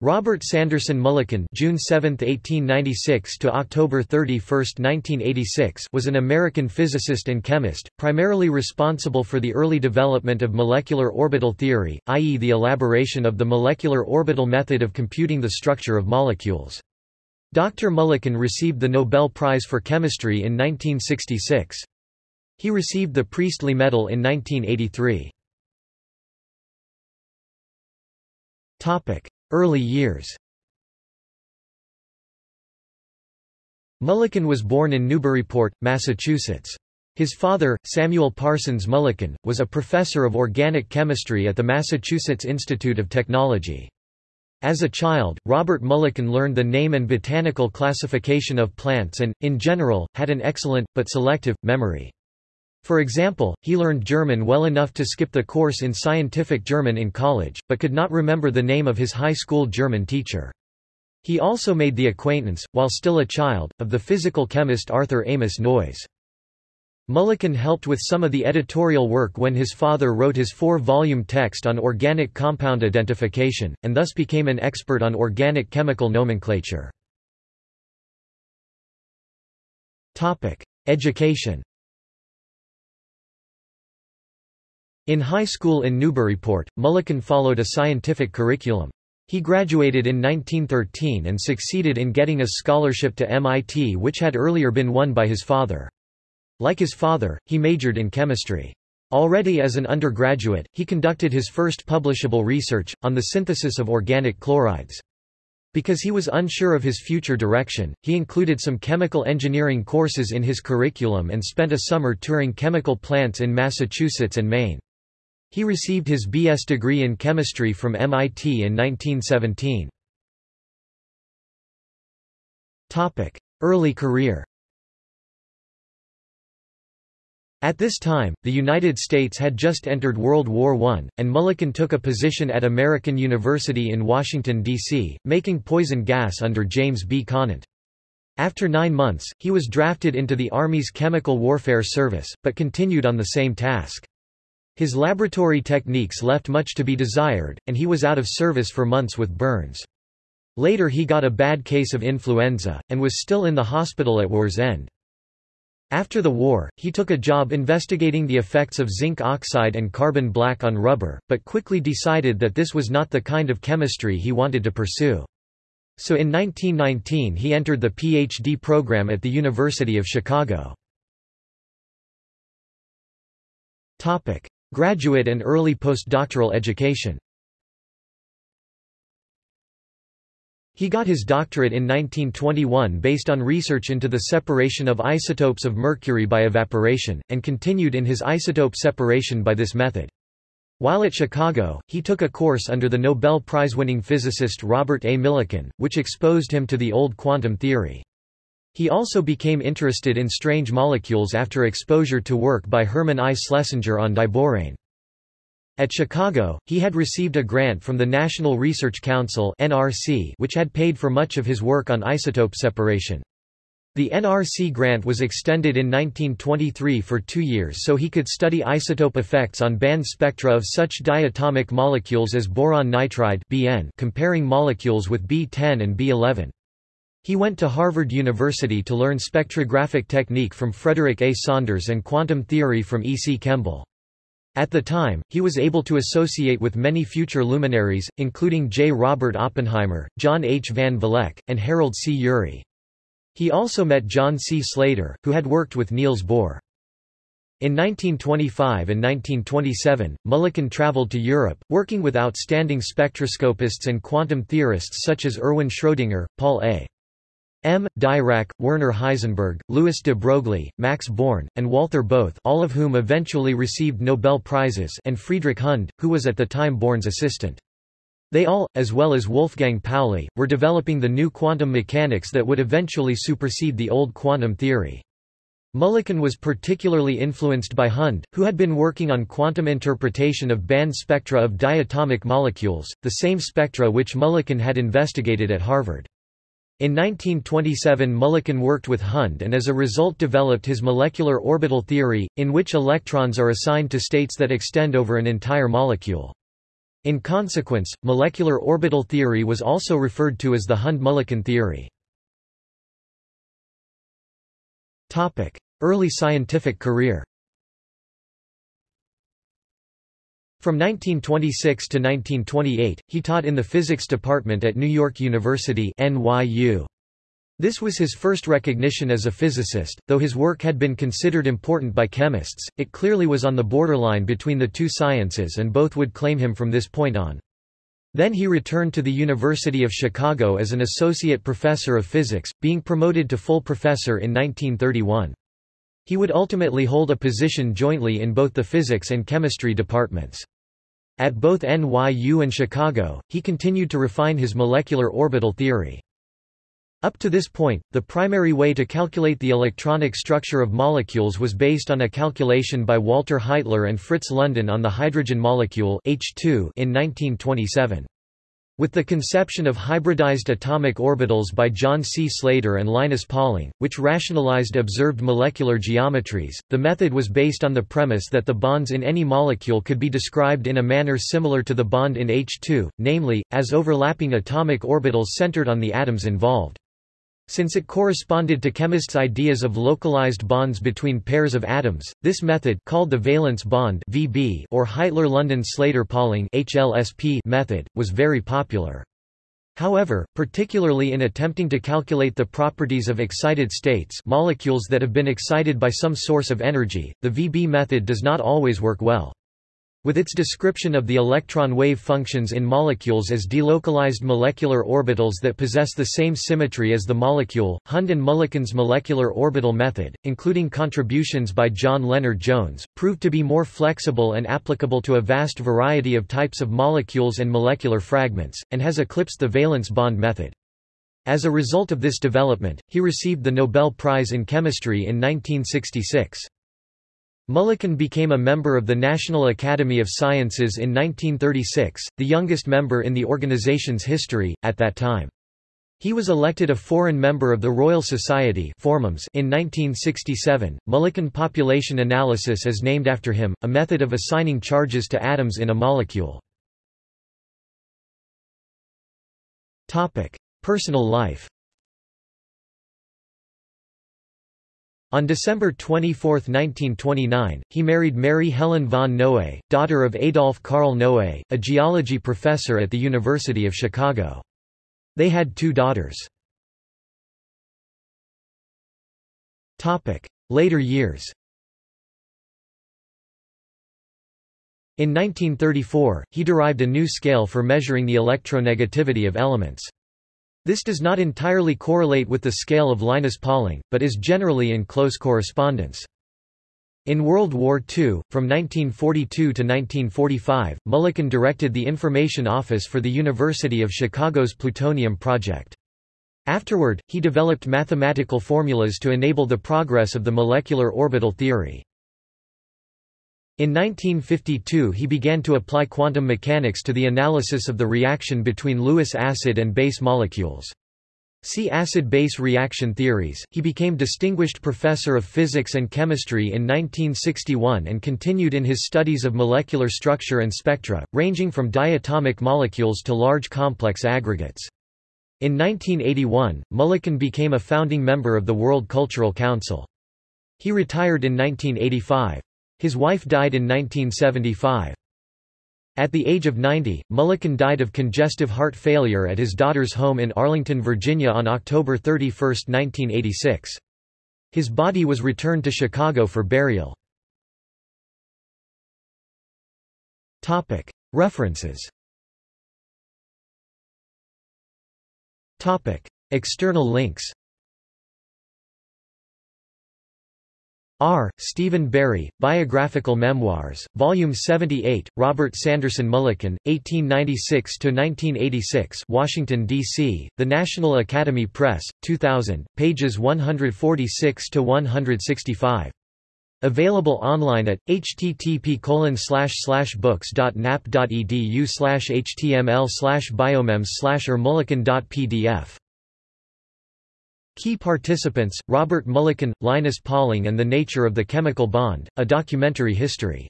Robert Sanderson Mulliken June 7, 1896 to October 31, 1986 was an American physicist and chemist, primarily responsible for the early development of molecular orbital theory, i.e. the elaboration of the molecular orbital method of computing the structure of molecules. Dr. Mulliken received the Nobel Prize for Chemistry in 1966. He received the Priestley Medal in 1983. Early years Mulliken was born in Newburyport, Massachusetts. His father, Samuel Parsons Mulliken, was a professor of organic chemistry at the Massachusetts Institute of Technology. As a child, Robert Mulliken learned the name and botanical classification of plants and, in general, had an excellent, but selective, memory. For example, he learned German well enough to skip the course in scientific German in college, but could not remember the name of his high school German teacher. He also made the acquaintance, while still a child, of the physical chemist Arthur Amos Noyes. Mulliken helped with some of the editorial work when his father wrote his four-volume text on organic compound identification, and thus became an expert on organic chemical nomenclature. Education In high school in Newburyport, Mulliken followed a scientific curriculum. He graduated in 1913 and succeeded in getting a scholarship to MIT which had earlier been won by his father. Like his father, he majored in chemistry. Already as an undergraduate, he conducted his first publishable research, on the synthesis of organic chlorides. Because he was unsure of his future direction, he included some chemical engineering courses in his curriculum and spent a summer touring chemical plants in Massachusetts and Maine. He received his B.S. degree in chemistry from MIT in 1917. Early career At this time, the United States had just entered World War I, and Mulliken took a position at American University in Washington, D.C., making poison gas under James B. Conant. After nine months, he was drafted into the Army's Chemical Warfare Service, but continued on the same task. His laboratory techniques left much to be desired, and he was out of service for months with burns. Later he got a bad case of influenza, and was still in the hospital at war's end. After the war, he took a job investigating the effects of zinc oxide and carbon black on rubber, but quickly decided that this was not the kind of chemistry he wanted to pursue. So in 1919 he entered the PhD program at the University of Chicago. Graduate and early postdoctoral education He got his doctorate in 1921 based on research into the separation of isotopes of mercury by evaporation, and continued in his isotope separation by this method. While at Chicago, he took a course under the Nobel Prize-winning physicist Robert A. Millikan, which exposed him to the old quantum theory. He also became interested in strange molecules after exposure to work by Hermann I. Schlesinger on diborane. At Chicago, he had received a grant from the National Research Council (NRC), which had paid for much of his work on isotope separation. The NRC grant was extended in 1923 for two years so he could study isotope effects on band spectra of such diatomic molecules as boron nitride (Bn), comparing molecules with B10 and B11. He went to Harvard University to learn spectrographic technique from Frederick A. Saunders and quantum theory from E. C. Kemble. At the time, he was able to associate with many future luminaries, including J. Robert Oppenheimer, John H. Van Vleck, and Harold C. Urey. He also met John C. Slater, who had worked with Niels Bohr. In 1925 and 1927, Mulliken traveled to Europe, working with outstanding spectroscopists and quantum theorists such as Erwin Schrödinger, Paul A. M. Dirac, Werner Heisenberg, Louis de Broglie, Max Born, and Walther Bothe all of whom eventually received Nobel Prizes and Friedrich Hund, who was at the time Born's assistant. They all, as well as Wolfgang Pauli, were developing the new quantum mechanics that would eventually supersede the old quantum theory. Mulliken was particularly influenced by Hund, who had been working on quantum interpretation of band spectra of diatomic molecules, the same spectra which Mulliken had investigated at Harvard. In 1927 Mulliken worked with Hund and as a result developed his molecular orbital theory, in which electrons are assigned to states that extend over an entire molecule. In consequence, molecular orbital theory was also referred to as the Hund-Mulliken theory. Early scientific career From 1926 to 1928, he taught in the physics department at New York University NYU. This was his first recognition as a physicist, though his work had been considered important by chemists, it clearly was on the borderline between the two sciences and both would claim him from this point on. Then he returned to the University of Chicago as an associate professor of physics, being promoted to full professor in 1931. He would ultimately hold a position jointly in both the physics and chemistry departments. At both NYU and Chicago, he continued to refine his molecular orbital theory. Up to this point, the primary way to calculate the electronic structure of molecules was based on a calculation by Walter Heitler and Fritz London on the hydrogen molecule H2 in 1927. With the conception of hybridized atomic orbitals by John C. Slater and Linus Pauling, which rationalized observed molecular geometries, the method was based on the premise that the bonds in any molecule could be described in a manner similar to the bond in H2, namely, as overlapping atomic orbitals centered on the atoms involved. Since it corresponded to chemists' ideas of localized bonds between pairs of atoms, this method called the valence bond (VB) or Heitler-London-Slater-Pauling (HLSP) method was very popular. However, particularly in attempting to calculate the properties of excited states, molecules that have been excited by some source of energy, the VB method does not always work well. With its description of the electron wave functions in molecules as delocalized molecular orbitals that possess the same symmetry as the molecule, Hund and Mulliken's molecular orbital method, including contributions by John Lennard-Jones, proved to be more flexible and applicable to a vast variety of types of molecules and molecular fragments, and has eclipsed the valence bond method. As a result of this development, he received the Nobel Prize in Chemistry in 1966. Mulliken became a member of the National Academy of Sciences in 1936, the youngest member in the organization's history, at that time. He was elected a foreign member of the Royal Society in 1967. Mulliken population analysis is named after him, a method of assigning charges to atoms in a molecule. Personal life On December 24, 1929, he married Mary Helen von Noe, daughter of Adolf Karl Noe, a geology professor at the University of Chicago. They had two daughters. Later years In 1934, he derived a new scale for measuring the electronegativity of elements. This does not entirely correlate with the scale of Linus Pauling, but is generally in close correspondence. In World War II, from 1942 to 1945, Mulliken directed the Information Office for the University of Chicago's Plutonium Project. Afterward, he developed mathematical formulas to enable the progress of the molecular orbital theory. In 1952 he began to apply quantum mechanics to the analysis of the reaction between Lewis acid and base molecules. See acid-base reaction theories. He became distinguished professor of physics and chemistry in 1961 and continued in his studies of molecular structure and spectra, ranging from diatomic molecules to large complex aggregates. In 1981, Mulliken became a founding member of the World Cultural Council. He retired in 1985. His wife died in 1975. At the age of 90, Mulliken died of congestive heart failure at his daughter's home in Arlington, Virginia on October 31, 1986. His body was returned to Chicago for burial. References External links R. Stephen Barry, Biographical Memoirs, Volume 78, Robert Sanderson Mulliken, 1896–1986 Washington, D.C., The National Academy Press, 2000, pages 146–165. Available online at http books.nap.edu html biomems mulliken.pdf Key participants, Robert Mulliken, Linus Pauling and the Nature of the Chemical Bond, A Documentary History